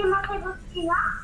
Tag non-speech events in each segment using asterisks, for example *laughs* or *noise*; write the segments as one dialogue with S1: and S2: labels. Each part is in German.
S1: nie mogę go
S2: przyjąć?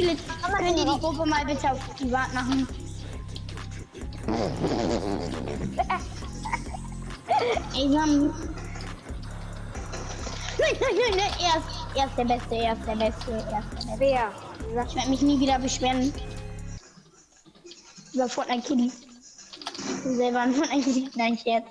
S2: Viele könnt ihr die Gruppe mal bitte auf privat machen? *laughs* Ey, wir haben. Nein, nein, nein, nein, er ist, er ist der Beste, er ist der Beste, er ist der Beste.
S1: Wer?
S2: Ich werde mich nie wieder beschweren. Über Fortnite. Du selber ein Fortnite Kiddies. Nein, Scherz.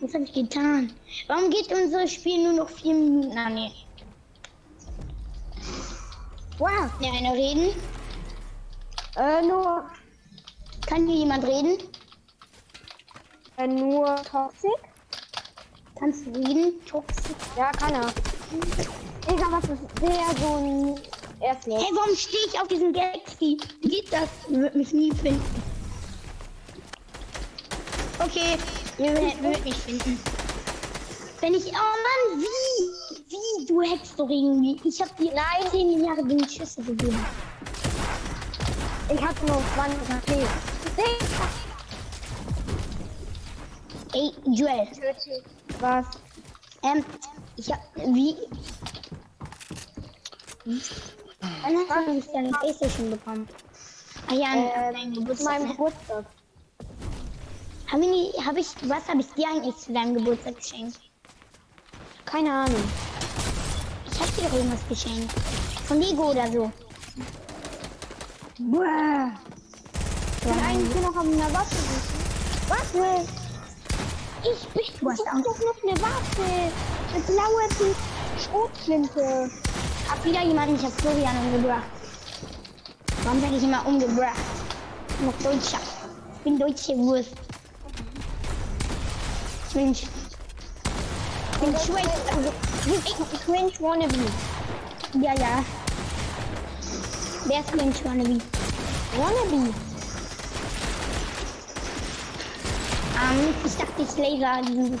S2: Was habe ich getan? Warum geht unser Spiel nur noch vier Minuten an? Nee. Wow, ja, einer reden?
S1: Äh, nur,
S2: Kann hier jemand reden?
S1: äh, nur Toxic?
S2: Kannst du reden? Toxic.
S1: Ja, kann er. Digga, was ist der so ein... Er ist
S2: Hey, warum stehe ich auf diesem Galaxy? Wie geht das? Ihr würdet mich nie finden. Okay, ihr würdet mich finden. Wenn ich. Oh Mann, wie? Wie? Du hackst doch irgendwie. Ich hab dir Nein. 10 Milliarden Schüsse gegeben.
S1: Ich hatte nur 20 HP.
S2: Ey, Joel.
S1: Was?
S2: Ähm, ich hab. Wie? Wann hast du deine Playstation bekommen? Ah ja,
S1: Äh,
S2: an Geburtstag.
S1: meinem
S2: ne?
S1: Geburtstag.
S2: Hab ich, hab ich, was habe ich dir eigentlich zu deinem Geburtstag geschenkt?
S1: Keine Ahnung.
S2: Ich hab dir doch irgendwas geschenkt. Von Lego oder so.
S1: Bruh. Ich will eigentlich nur noch auf einer Waffe. Waffe! Ich bin
S2: Du hast
S1: noch eine Waffe. Eine blaue Schrotflinte.
S2: Hab wieder jemanden, ich hab Florian umgebracht. Warum sag ich immer umgebracht? Ich bin noch Deutscher. Ich bin deutsche Wurst. Ich bin, ich bin schwach. Also,
S1: Ich cringe wannabe.
S2: ja, ja. Wer ist Cringe Wannabe?
S1: Wannabe.
S2: Ähm, ich dachte, ich laser diesen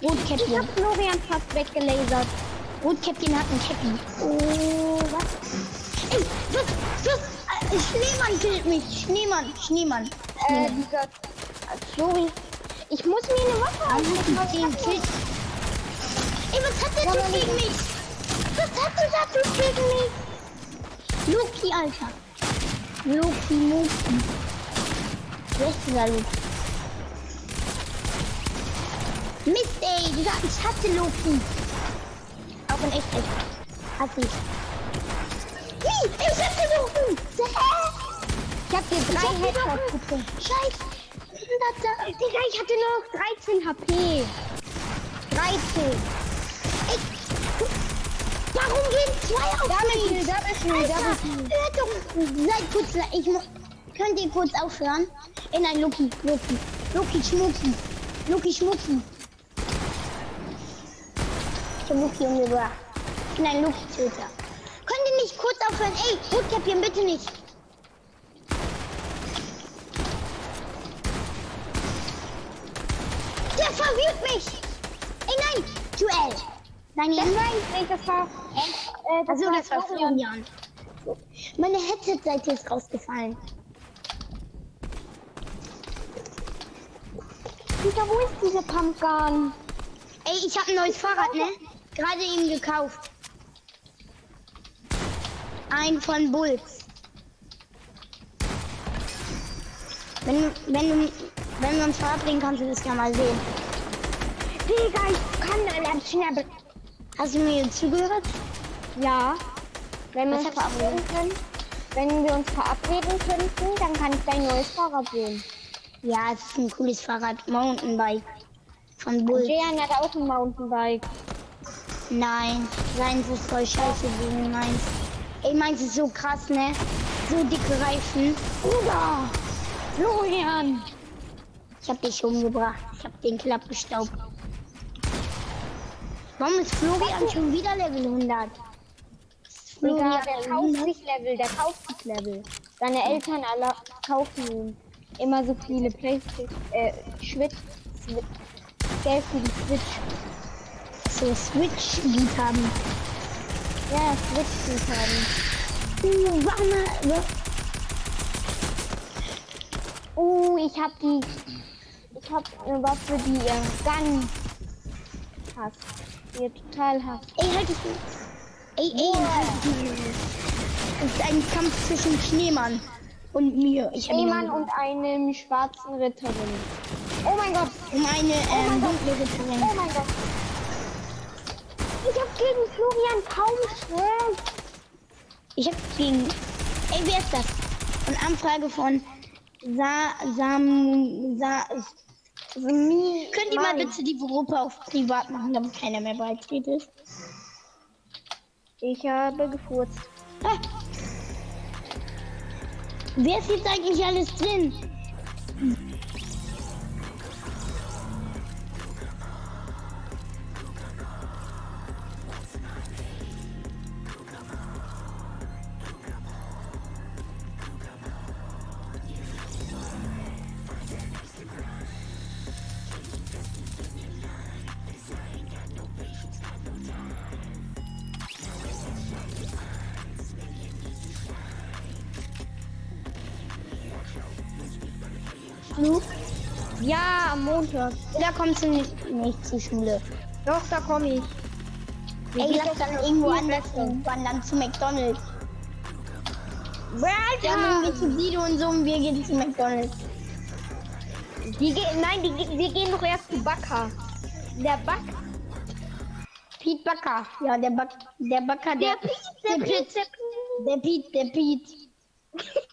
S1: Ich
S2: Rotkäppchen.
S1: hab Florian fast weggelasert.
S2: Rotkäppchen hat ein Käppi.
S1: Oh, was?
S2: Ey, was, was? Äh, Schneemann killt mich. Schneemann, Schneemann.
S1: Äh, dieser... Flori. Ich muss mir eine Waffe aussuchen.
S2: hat die den Kill? Ey, was hat der Typ gegen mich? Was hat dieser Typ gegen mich? Loki, Alter. Loki, Loki. Wer ist dieser Loki? Mist, ey, Digga, ich hasse Loki. Auch in echt, echt. Hasse ich. Wie? Ich hab! Hä?
S1: Ich hab dir
S2: Ich
S1: drei Headshots.
S2: Scheiße.
S1: Digga, ich hatte nur noch 13 HP. 13.
S2: Ey, warum gehen zwei auf
S1: Double
S2: mich?
S1: Kill, Double Kill, Double Kill.
S2: hört doch, seid kurz, ich mu- könnt ihr kurz aufhören? Ey, nein, Loki, Loki, Loki, Schmucki, Loki, Schmucki. Ich hab Loki umgebracht. Ich bin ein Loki-Töter. Könnt ihr nicht kurz aufhören? Ey, Rotkäppchen, bitte nicht. Der verwirrt mich. Ey, nein, Duell. Nein,
S1: Das
S2: nein.
S1: war ich nicht, das war... Äh,
S2: Also das war Florian. Meine Headset-Seite ist rausgefallen.
S1: Digga, wo ist diese Pumpgun?
S2: Ey, ich habe ein neues Fahrrad, ne? Gerade eben gekauft. Ein von Bulls. Wenn, du- wenn, du- wenn wir uns verabreden, kannst du das ja mal sehen.
S1: Digga, ich kann allein schnell...
S2: Hast du mir zugehört?
S1: Ja. Wenn wir uns verabreden können... Wenn wir uns verabreden könnten, dann kann ich dein neues Fahrrad sehen.
S2: Ja, es ist ein cooles Fahrrad. Mountainbike. Von Bulls.
S1: Jean hat auch ein Mountainbike.
S2: Nein, seins ist voll scheiße gegen meins. Ey, meins ist so krass, ne? So dicke Reifen.
S1: Bruder! Florian!
S2: Ich hab dich umgebracht. Ich hab den Kill abgestaubt. Warum ist Florian schon wieder Level 100? Ist
S1: Digga,
S2: Florian
S1: der kauft
S2: 100?
S1: sich Level, der kauft sich Level. Seine Eltern alle kaufen ihm immer so viele Playstation, äh, Switch, Switch, Geld für die Switch.
S2: So Switch-Lied haben.
S1: Ja, Switch haben.
S2: Uh, warum, wa-
S1: Oh, ich hab die, ich hab eine Waffe, die äh, Gun. Hass. Er total hasst.
S2: Ey, halt es. Ey, ey, halt es. Es ist ein Kampf zwischen Schneemann und mir. Ich
S1: Schneemann und einem schwarzen Ritterin. Oh mein Gott.
S2: um eine ähm,
S1: Gott.
S2: dunkle
S1: Oh
S2: Ritterin.
S1: mein Gott. Ich hab gegen Florian kaum Chance.
S2: Ich hab gegen. Ey, wer ist das? Eine Anfrage von Sa Sam Sa
S1: Smi
S2: Könnt ihr mal bitte die Gruppe auf privat machen, damit keiner mehr beitritt?
S1: Ich habe gefurzt.
S2: Ah. Wer ist jetzt eigentlich alles drin? Flug?
S1: Ja, Montag.
S2: Da kommst du nicht, nicht zur Schule.
S1: Doch, da komme ich. Wir
S2: Ey,
S1: gehen
S2: lass dann irgendwo anders wandern zu McDonalds. Wir
S1: Alter!
S2: haben irgendwie zu Sido und so und wir gehen zu McDonalds.
S1: Die gehen, nein, die, wir gehen doch erst zu Backer. Der Back.
S2: Pete Backer. Ja, der Back, der Backer, der,
S1: Der Piet, der
S2: der
S1: Piet,
S2: Pete, der Pete, der Pete, *laughs*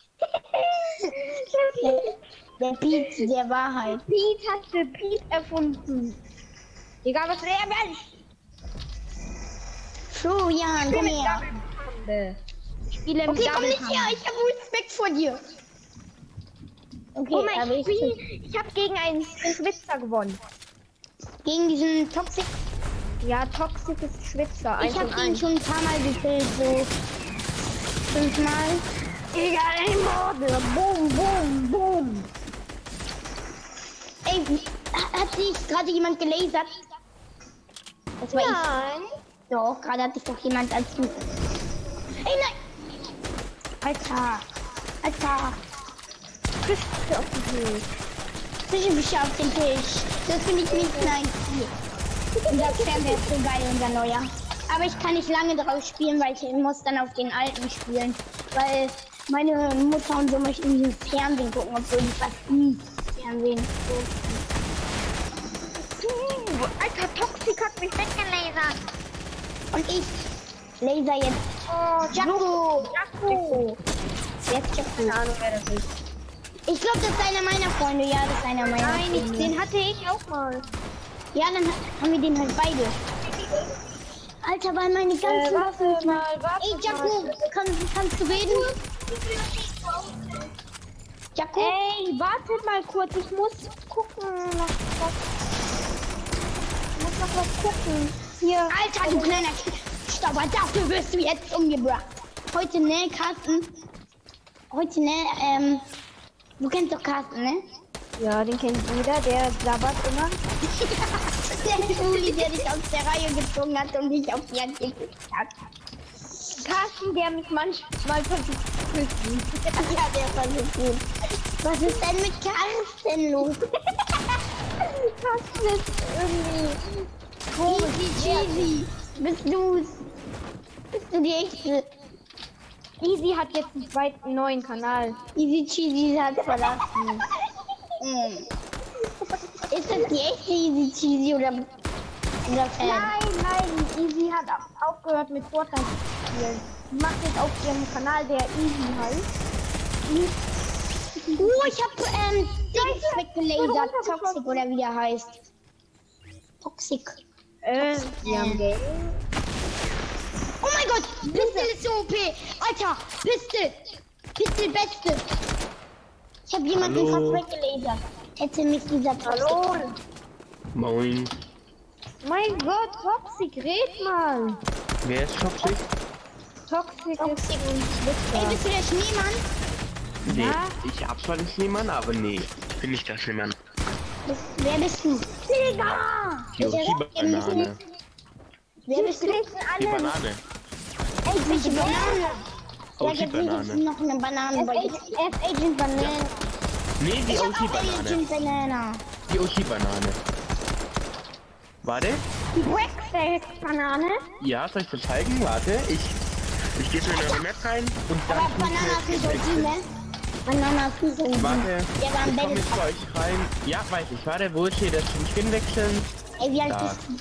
S2: *laughs* der Pete der Wahrheit.
S1: Pete hat für Pete erfunden. Egal was er Mensch.
S2: Florian, komm her.
S1: Ich spiele im
S2: Okay, komm nicht her, ich habe Respekt vor dir. Okay,
S1: Oh mein
S2: aber ich
S1: Spiel. Ich habe gegen einen Schwitzer gewonnen.
S2: gegen diesen Toxic,
S1: Ja, Toxic ist Schwitzer.
S2: Ich habe ihn schon ein paar Mal gekillt, so fünfmal.
S1: Egal, ein Morde. Boom, boom, boom.
S2: Ey, ha- hat sich gerade jemand gelasert? Das war ich.
S1: Nein.
S2: Doch, gerade hat sich doch jemand als du. Ey, nein! Alter! Alter!
S1: Küste auf die Höhe.
S2: Zwischenwischer auf den Tisch. Das finde ich nicht nice. Unser Fernseher ist so geil, unser neuer. Aber ich kann nicht lange drauf spielen, weil ich muss dann auf den alten spielen. Weil meine Mutter und so möchten diesen Fernsehen gucken, obwohl die fast nie
S1: Uh, Alter, Toxic hat mich weggelasert.
S2: Und ich laser jetzt.
S1: Oh,
S2: Jaco!
S1: Jaco.
S2: Jetzt Jaco.
S1: Keine Ahnung, wer das ist.
S2: Ich glaube, das ist einer meiner Freunde. Ja, das ist einer meiner
S1: Nein, ich,
S2: Freunde.
S1: den hatte ich auch mal.
S2: Ja, dann haben wir den halt beide. Alter, weil meine ganzen
S1: Äh, warte
S2: Waffen.
S1: mal, warte
S2: Ey, Jaco, kann, kannst du reden? Jaco?
S1: Ey, wartet mal kurz, ich muss gucken. Ich muss noch was gucken. Hier.
S2: Alter, du kleiner Stauber, dafür wirst du jetzt umgebracht. Heute, ne, Carsten? Heute, ne, ähm, du kennst doch Carsten, ne?
S1: Ja, den kennt jeder, der sabbert immer. *laughs*
S2: der Juli, der dich aus der Reihe gezogen hat und dich auf die Hand gekickt hat.
S1: Carsten, der mich manchmal versucht zu küssen. *laughs*
S2: Ja, der versucht gut. Was ist denn mit Carsten los? *laughs*
S1: Carsten ist irgendwie
S2: Easy cheesy. Bist du's? Bist du die echte?
S1: Easy hat jetzt einen zweiten neuen Kanal.
S2: Easy cheesy hat verlassen. Mm. *laughs* Ist das die echte Easy cheesy oder?
S1: Nein, nein, Easy hat au- aufgehört mit Fortnite zu spielen. Macht jetzt auf ihrem Kanal, der Easy heißt.
S2: Oh, ich hab ähm, Dings weggelasert. Toxic oder wie der heißt. Toxic.
S1: Äh.
S2: Oh mein Gott, Pistol ist so OP. Alter, Pistol. Pistol beste. Ich habe jemanden
S3: Hallo.
S2: fast weggelasert. Hätte mich dieser Toxic.
S1: Hallo.
S3: Moin.
S1: Mein Gott, Toxic, red mal.
S3: Wer ist toxisch?
S1: Toxic,
S2: Toxic.
S1: ist
S2: Ey, bist du der Schneemann?
S3: Nee,
S1: Ja.
S3: ich hab zwar den Schneemann, aber nee, ich bin nicht der Schneemann.
S2: Bist, wer bist du? Digga!
S3: Yoshi-Banane.
S2: Wer bist du?
S3: Die Banane.
S2: Ey, welche Banane? Ja, jetzt
S3: Yoshi-Banane.
S2: ist noch eine Banane bei dir.
S1: F Agent Banane.
S3: Nee, die
S2: Ich. Agent Banana.
S3: Die Yoshi-Banane. Warte.
S1: Die Breakfast-Banane.
S3: Ja, soll ich dir zeigen? Warte, ich. Ich gehe in eine Map rein und dann.
S2: Aber
S3: ich
S2: Banana
S3: mir
S2: ist
S3: jetzt
S2: nicht so
S3: wechseln.
S2: ne? Banana ist so
S3: Warte,
S2: Ja, am
S3: ich komm jetzt bei euch rein. Ja, weiß ich. Warte, wo steht das zum Skin wechseln?
S2: Ey, wie alt
S3: Da.
S2: bist du?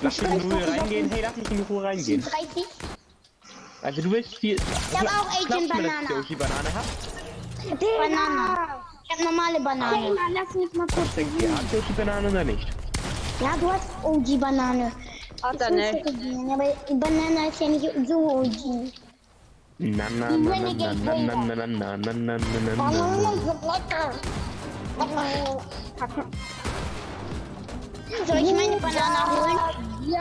S3: Lass mich in Ruhe reingehen. Hey, lass mich in Ruhe reingehen.
S2: 30?
S3: Also du willst viel.
S2: hab auch Agent Banana.
S3: Yoshi Banane hat?
S2: Banane. Ich hab normale Banane.
S1: Hey, Mann, lass mich mal kurz
S3: Denkt ihr, habt Yoshi Banane oder nicht?
S2: Ja, du hast OG-Banane.
S1: Hat er nicht.
S2: Aber Banane ist ja nicht so OG.
S3: Na na na na na na na na na na na na na
S2: Banane
S3: na.
S2: Banane. Soll ich meine Banane holen?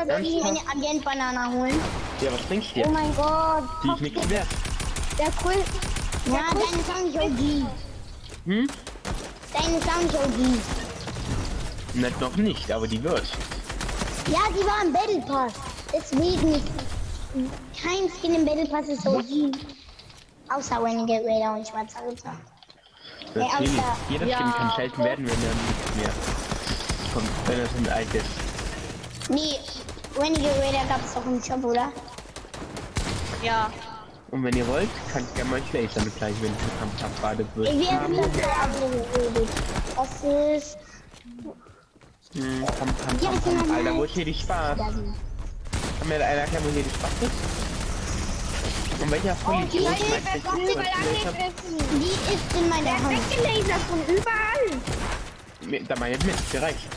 S2: Soll ich meine Agent-Banane holen?
S3: Ja, was denkst du
S1: Oh
S3: dir?
S1: mein Gott.
S3: Die ist nichts wert.
S1: Der cool.
S2: Ja, deine ist auch nicht OG.
S3: Hm?
S2: Deine ist auch nicht.
S3: Nicht noch nicht, aber die wird.
S2: Ja, die war im Battle Pass. Deswegen ist kein Skin im Battle Pass ist OG. Außer Renegade Raider und Schwarzer Ritter.
S3: Training.
S2: aber-
S3: Jeder
S1: Ja.
S3: Skin kann selten werden, wenn er nichts mehr kommt, wenn es ein altes.
S2: Nee, Renegade Raider gab es doch im Shop, oder?
S1: Ja.
S3: Und wenn ihr wollt, kann ich gerne mal Clay damit gleich, wenn ich Kampf gerade wird.
S2: Wir haben das geredet. Ist.
S3: Hm,
S2: ich bin
S3: Kampf.
S2: mal
S3: Alter, wo ist hier die Spaß? Kann mir einer erklären, wo hier die Spaß ist? Und welcher von
S1: Oh, die was sie mal
S3: Meister-
S1: angegriffen.
S2: Die ist in meiner
S1: Der
S2: Hand.
S1: weggelasert von überall.
S3: Da meine ich mit, gereicht.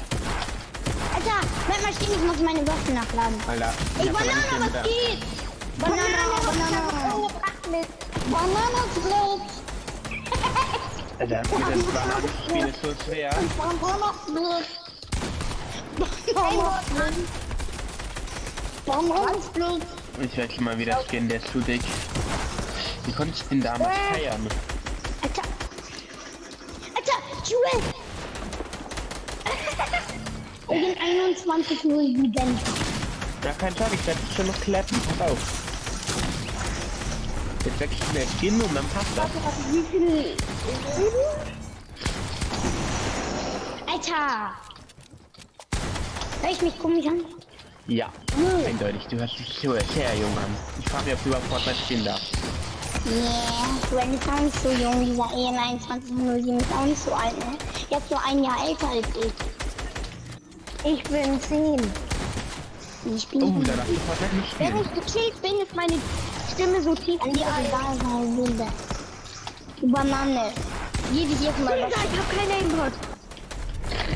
S2: Alter, bleib mal stehen, ich muss meine Waffen nachladen.
S3: Alter, hab aber nicht
S2: Banane,
S3: mehr
S2: was geht? Banana, Banana. Mit Banana Split.
S3: Äh, Alter, das Bananenspiel ist so schwer.
S2: Banana Split. Banana Split. Banana Split.
S3: Ich werde mal wieder scannen, der ist zu dick. Wie konnte ich den damals äh. feiern?
S2: Alter. Alter, Jewel! Ich bin 21 Uhr Event.
S3: Ja, kein Tag, ich werde schon noch klappen. Pass auf. Jetzt wechsle ich mir Skin und dann passt das.
S1: Wie viel?
S2: Alter. Hör ich mich komisch an?
S3: Ja, eindeutig. Du hörst dich so sehr jung an. Ich frage mich, ob du überhaupt Fortnite spielen darfst.
S2: Nee, du bist auch nicht so jung. Dieser 2107 ist auch nicht so alt, ne? Ist nur ein Jahr älter als ich.
S1: Ich bin 10.
S2: Ich bin
S3: Oh, da darfst du Fortnite nicht
S1: Wenn ich gekillt bin, ist meine Stimme so tief.
S2: an die egal sein würde. Die Banane. Ich jetzt mal was.
S1: ich hab keine Aimbot.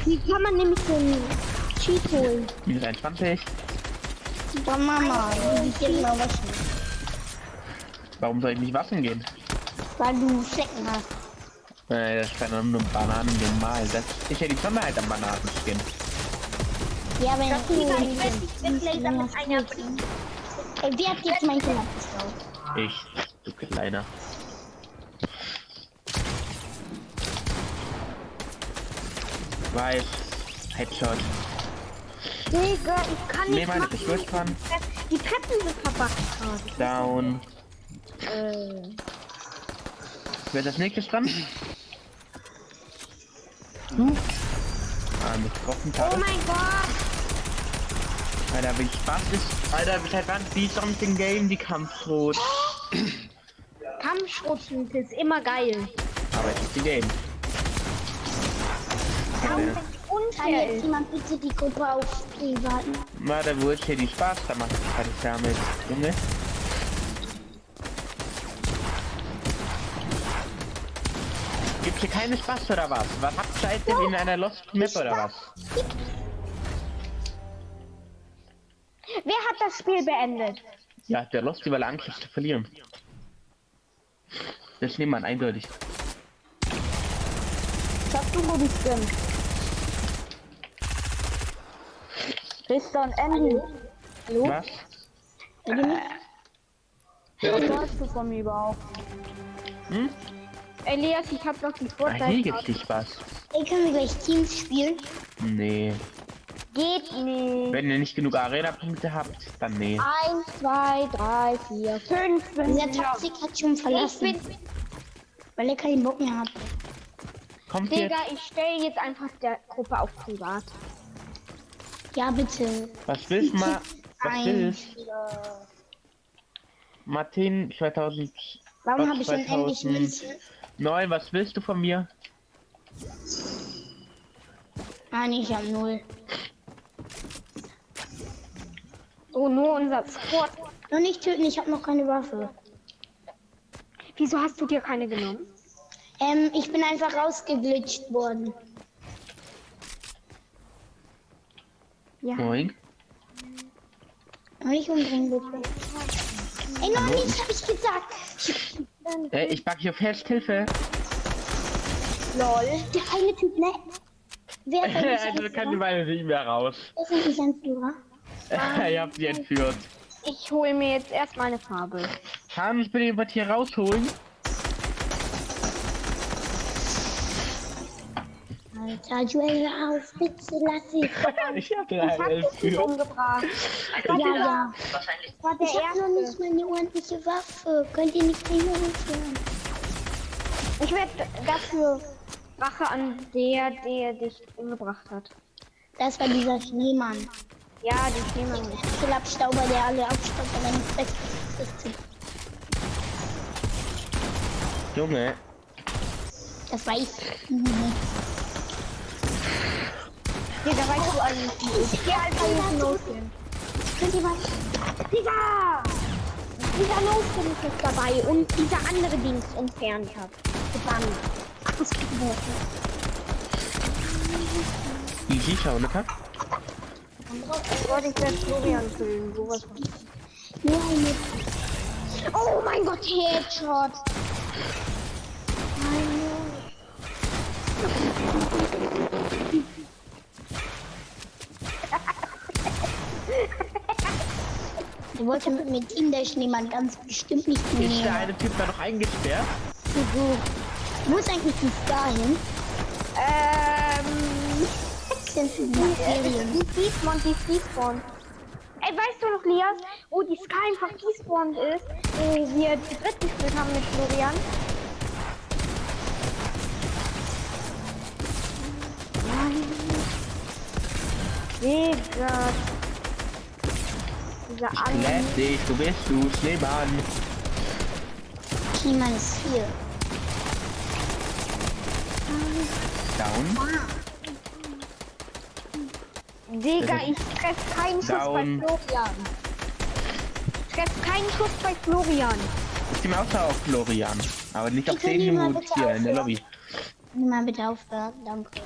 S1: Wie kann man nämlich so einen Cheat holen?
S3: Minus 21.
S2: Die Banane. Ich jetzt mal was.
S3: Warum soll ich nicht waschen gehen?
S2: Weil du Flecken hast.
S3: Äh, das kann nur Bananen normal. Das ist ja die Besonderheit am Bananenskin.
S2: Ja, wenn
S1: Das
S2: du
S1: ich werde dich weglaser mit einer
S2: Ey, wer hat jetzt mein geklaut?
S3: Ich, du Kleiner. Weiß. Headshot.
S1: Digga, ich kann
S3: Nee,
S1: nicht
S3: meine,
S1: machen.
S3: ich fahren.
S1: Die Treppen sind verbuggt gerade.
S3: Down.
S1: Äh,
S3: Wer ist als nächstes dran? Du? Ah, mit getroffen,
S1: oh mein Gott.
S3: Alter, wie Spaß ist. Alter, seit wann wie something game die Kampfrot? *clears throat*
S1: Kampfschrotflinte ist immer geil.
S3: Aber es ist die Game.
S1: Warum
S2: Kann
S1: unfair
S2: jetzt jemand bitte die Gruppe auf privaten?
S3: Warte, wo ist hier die Spaß? Da macht ich fertig damit. Junge. Gibt's hier keine Spaß oder was? Was habt ihr denn in einer Lost Map oder was?
S1: Wer hat das Spiel beendet?
S3: Ja, der Lost, weil er Angst hat zu verlieren. Das nimmt man eindeutig.
S1: Sagst du, wo die sind? Richter und Andy. Hallo?
S3: Was?
S1: Was hast du von mir überhaupt?
S3: Hm?
S1: Elias, ich hab noch die
S3: Ah, hier
S1: Vorteile.
S3: gibt's die Spaß.
S2: Ey, können wir gleich Teams spielen?
S3: Nee.
S1: Geht nicht.
S3: Wenn ihr nicht genug Arena-Punkte habt, dann nee.
S1: Eins, zwei, drei, vier, fünf. Bin ich.
S2: Toxic hat schon
S1: Ich
S2: verlassen,
S1: bin.
S2: weil er keinen Bock mehr hat.
S3: Kommt
S1: Digga,
S3: jetzt.
S1: ich stelle jetzt einfach der Gruppe auf privat.
S2: Ja, bitte.
S3: Was willst du mal? Was willst Martin 2000.
S2: Warum habe ich denn endlich
S3: 2000.
S2: Münzen?
S3: Neun, was willst du von mir?
S2: Nein, ich habe null.
S1: So, nur unser Squad.
S2: Noch nicht töten, ich habe noch keine Waffe.
S1: Wieso hast du dir keine genommen?
S2: Ähm, ich bin einfach rausgeglitscht worden.
S1: Ja.
S3: Moin.
S2: Und nicht umbringen, bitte. Ey, noch nicht, habe ich gesagt.
S3: Äh, ich back hier fest, Hilfe.
S2: Lol. Der eine Typ, ne? Wer *laughs*
S3: also kann die? Beine nicht mehr raus.
S2: Ist eigentlich ein Führer?
S3: Ihr habt sie entführt.
S1: Ich hole mir jetzt erstmal eine Farbe.
S3: Kannst du bitte jemand hier rausholen?
S2: Alter, Joel, auf, bitte lass *laughs* ich.
S3: Ich hab den
S1: Ich
S3: einen
S1: hab dich nicht
S3: entführt.
S1: umgebracht.
S2: Ja, ja.
S1: Das war der
S2: Ich habe noch nicht mal eine ordentliche Waffe. Könnt ihr nicht mehr hören?
S1: Ich werde dafür Rache an der, der dich umgebracht hat.
S2: Das war dieser Schneemann.
S1: Ja, die Schneemann nicht.
S2: Abstauber, der alle abstaubt, aber nicht weg ist.
S3: Junge,
S2: Das war ich.
S1: Digga, weißt du nicht? Ich geh einfach jetzt losgehen.
S2: Könnt ihr mal.
S1: Digga! Dieser Losgehen ist jetzt dabei und dieser andere Dings entfernt hat. Gebannt. Ausgebrochen.
S3: easy, schau, ne?
S1: Ich wollte ich werde Florian filmen. Sowas von.
S2: Nur eine.
S1: Oh mein Gott, Headshot!
S2: Der wollte mit mir Team der Schneemann ganz bestimmt nicht
S3: Ist der eine Typ da noch eingesperrt?
S2: Wo ist eigentlich die Star hin?
S1: Ähm.
S2: Sind sie die Serien?
S1: Die Despawn, die Despawn. Ey, weißt du noch, Lias, wo die Sky einfach despawned ist, wo wir zu dritt gespielt haben mit Florian? Nein. Digga. Dieser.
S3: Lädt dich, du bist du, Schneemann.
S2: Schneemann ist hier.
S3: Down.
S1: Digga, ich treff keinen Schuss
S3: Down.
S1: bei Florian. Ich treff keinen Schuss bei Florian.
S3: Ich bin außer auf Florian. Aber nicht auf
S2: Ich
S3: den
S2: bitte
S3: hier in der
S2: aufhören.
S3: Lobby.
S2: Nimm mal bitte aufhören. Danke.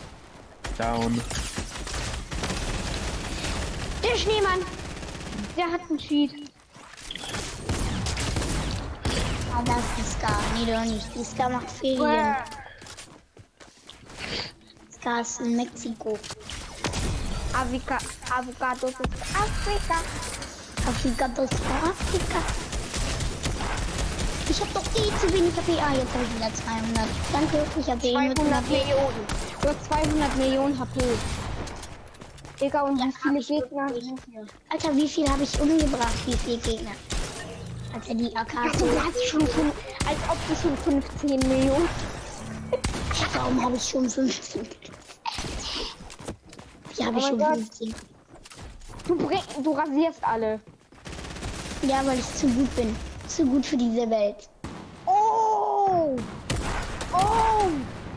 S3: Down.
S1: Der Schneemann. Der hat einen Cheat.
S2: Ah, das ist die Scar. Nee, doch nicht. Die Scar macht Ferien. Scar ist in Mexiko.
S1: Avika, Avocados ist Afrika.
S2: Das ist Afrika. Ich hab doch eh zu wenig HP. Ah, jetzt habe ich wieder 200. Danke, ich habe eh nur
S1: 200
S2: 200.
S1: Millionen. Du hast 200 Millionen HP. Digga, und wie viele Gegner?
S2: Alter, wie viel habe ich umgebracht? Wie viele Gegner? Alter, die AK.
S1: Also, du hast schon fünf, als ob du schon 15 Millionen. *laughs*
S2: Warum habe ich schon 15? Wie habe ich
S1: Oh
S2: schon
S1: mein Gott.
S2: 15?
S1: Du, du rasierst alle.
S2: Ja, weil ich zu gut bin. Zu gut für diese Welt.
S1: Oh! Oh!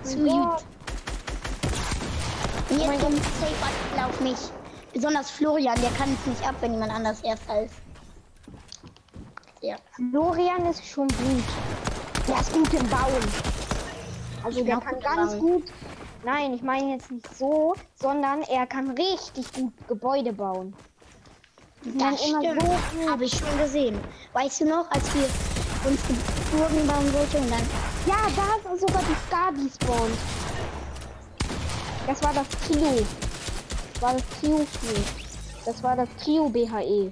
S2: Zu gut. Jetzt kommt Safe auf mich. Besonders Florian, der kann es nicht ab, wenn jemand anders erster ist. Ja.
S1: Florian ist schon gut. Der ist gut im Bauen. Also
S2: Ich
S1: der kann
S2: gut
S1: ganz
S2: bauen.
S1: gut. Nein, ich meine jetzt nicht so, sondern er kann richtig gut Gebäude bauen. Die sind
S2: Das
S1: immer so.
S2: Habe ich schon gesehen. Weißt du noch, als wir uns die Burgen bauen wollten und dann.
S1: Ja, da ist sogar die Star despawned. Das war das Trio. Das war das Trio Spiel. Das war das Trio BHE.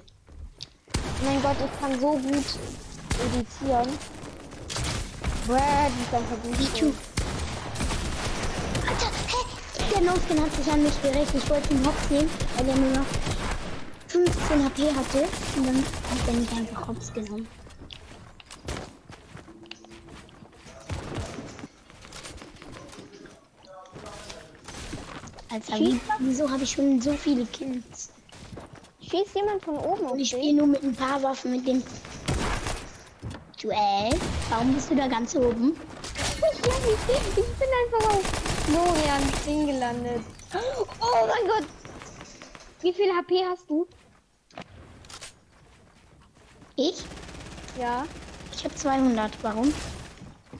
S1: Mein Gott, ich kann so gut editieren. Bäh, die ist einfach
S2: Der Noskin hat sich an mich gerecht. Ich wollte ihn hops nehmen, weil er nur noch 15 HP hatte. Und dann hat er mich einfach hops genommen. Alter, wie, wieso habe ich schon so viele Kills?
S1: Schießt jemand von oben
S2: Und ich spiele nur mit ein paar Waffen mit dem. Joel, warum bist du da ganz oben? *laughs*
S1: Ich bin einfach auf Florians Ding gelandet. Oh mein Gott. Wie viel HP hast du?
S2: Ich?
S1: Ja.
S2: Ich habe 200. Warum?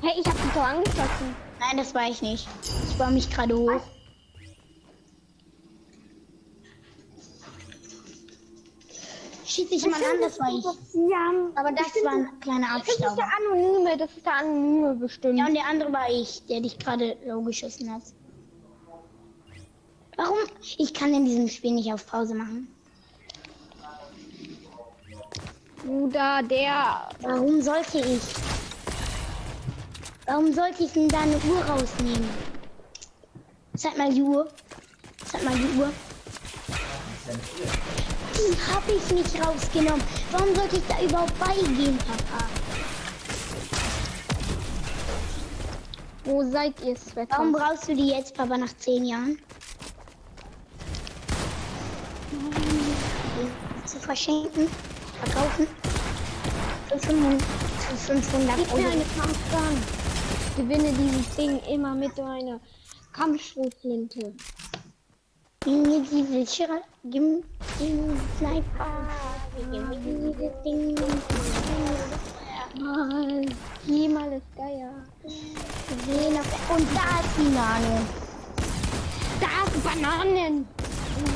S1: Hey, ich hab dich doch angeschossen.
S2: Nein, das war ich nicht. Ich war mich gerade hoch. Schieß dich mal an, das war ich.
S1: Ja,
S2: Aber das war ein kleiner
S1: Das ist der
S2: Abstauber.
S1: Anonyme, das ist der Anonyme bestimmt.
S2: Ja, und der andere war ich, der dich gerade low geschossen hat. Warum? Ich kann in diesem Spiel nicht auf Pause machen.
S1: Bruder, der.
S2: Warum sollte ich? Warum sollte ich denn da eine Uhr rausnehmen? Zeig mal die Uhr. Zeig mal die Uhr. Die habe ich nicht rausgenommen. Warum sollte ich da überhaupt beigehen, Papa?
S1: Wo seid ihr, Sweater?
S2: Warum brauchst du die jetzt, Papa, nach zehn Jahren? Zu verschenken? Verkaufen? Für 500, für 500
S1: Gib mir eine. Kampfgun. Ich gewinne dieses Ding immer mit meiner Kampfschrotflinte.
S2: Gib mir die Wildschirr, gib mir den Sniper. Gib mir dieses Ding.
S1: Mal. Mal ist Geier.
S2: Sehen auf- Und da ist die Nano.
S1: Da ist Bananen.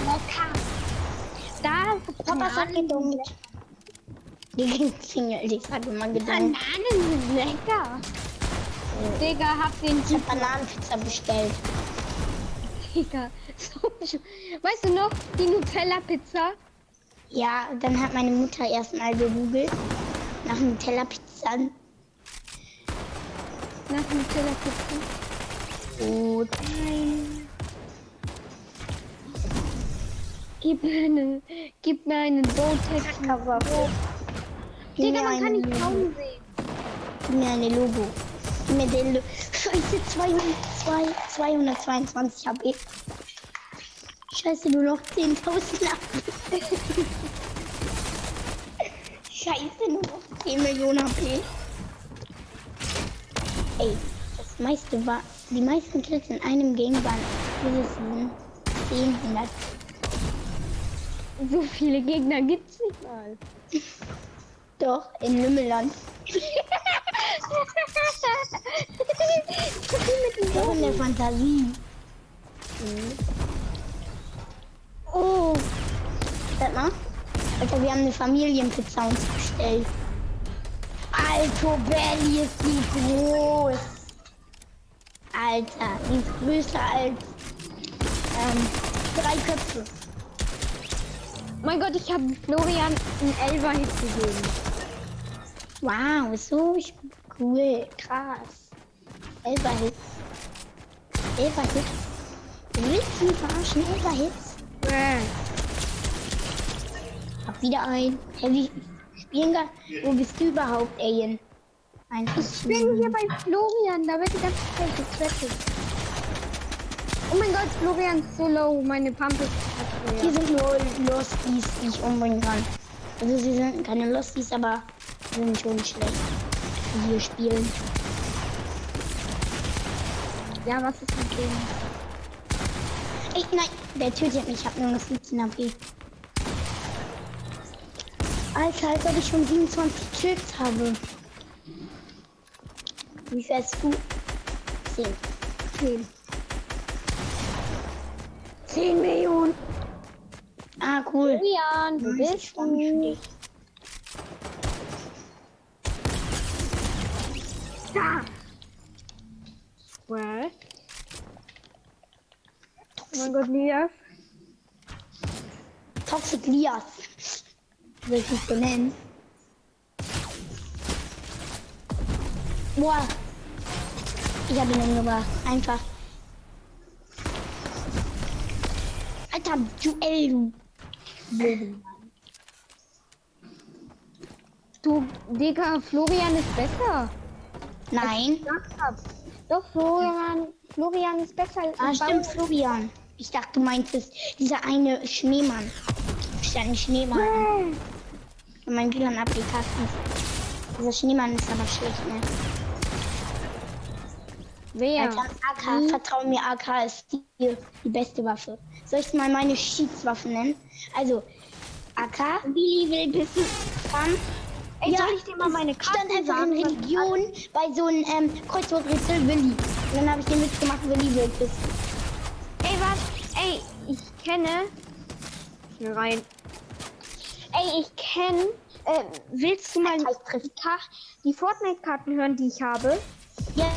S1: Lecker. Da ist
S2: Papa hat gedunkt. Die Klingel, die hat immer gedunkt.
S1: Bananen sind lecker. Digga, hab den
S2: Ich hab Bananenpizza bestellt.
S1: Digga. *laughs* So weißt du noch, die Nutella-Pizza?
S2: Ja, dann hat meine Mutter erstmal gegoogelt nach Nutella-Pizza.
S1: Nach Nutella-Pizza.
S2: Gut.
S1: Nein. Gib mir eine, gib mir einen Botex.
S2: Gib
S1: Digga, man kann nicht kaum sehen.
S2: Gib mir eine Logo. Gib mir den Lo *laughs* Scheiße, 200, 222 HP. Scheiße, nur noch 10.000 HP. *laughs* Scheiße, nur noch 10 Millionen HP. Ey, das meiste war, die meisten Kills in einem Game waren dieses Season 10, 100.
S1: So viele Gegner gibt's nicht mal.
S2: Doch, in Lümmelland. Doch in der Fantasie. Oh. Sag mal. Alter, wir haben eine Familienpizza uns bestellt. Alter, Belly ist die groß. Alter, die ist größer als ähm, drei Köpfe.
S1: Mein Gott, ich habe Florian einen Elfer-Hit gegeben.
S2: Wow, so cool, krass. Elfer Hits. Elfer Hits. Du willst mich verarschen, Elfer Hits?
S1: Äh.
S2: Hab wieder ein. Wie spielen gar. Wo bist du überhaupt, Alien? Eins.
S1: Ich bin hier bei Florian, da wird die ganze Zeit gezweckelt. Oh mein Gott, Florian ist so low, meine Pump ist
S2: Hier sind nur Losties, die ich umbringen kann. Also sie sind keine Losties, aber sind schon schlecht. Die hier spielen.
S1: Ja, was ist mit dem?
S2: Ey, nein, der tötet mich. Ich hab nur noch 15 AP. Alter, als ob ich schon 27 Kills habe. Wie hast du? 10. 10.
S1: 10 Millionen.
S2: Ah, cool.
S1: Florian, wo bist du?
S2: dich.
S1: Da. Well. Oh mein Gott, Lias.
S2: Toxic Lias. Will ich nicht so nennen. Boah. Ich habe ihn umgebracht. Einfach. Alter, Duell, du.
S1: Digga, Florian ist besser.
S2: Nein.
S1: Doch, Florian, Florian ist besser als
S2: Ah, stimmt. Florian. Ich dachte, du meintest dieser eine Schneemann. Ist ja ein Schneemann. In meinem WLAN Applikations. Dieser Schneemann ist aber schlecht, ne?
S1: Wer?
S2: Alter, AK, vertrau mir, AK ist die, die beste Waffe. Soll ich mal meine Schiedswaffen nennen? Also, AK,
S4: Billy will wissen.
S2: Bam.
S4: Ey,
S2: Ja,
S4: soll ich dir mal meine
S2: Ich stand einfach in
S4: sagen?
S2: Religion bei so einem ähm, Kreuzworträtsel Willi. Und dann habe ich den Witz gemacht, Willi wird es.
S1: Ey, was? Ey, ich kenne. Hier rein. Ey, ich kenne. Äh, willst du mal die Fortnite-Karten hören, die ich habe?
S2: Ja,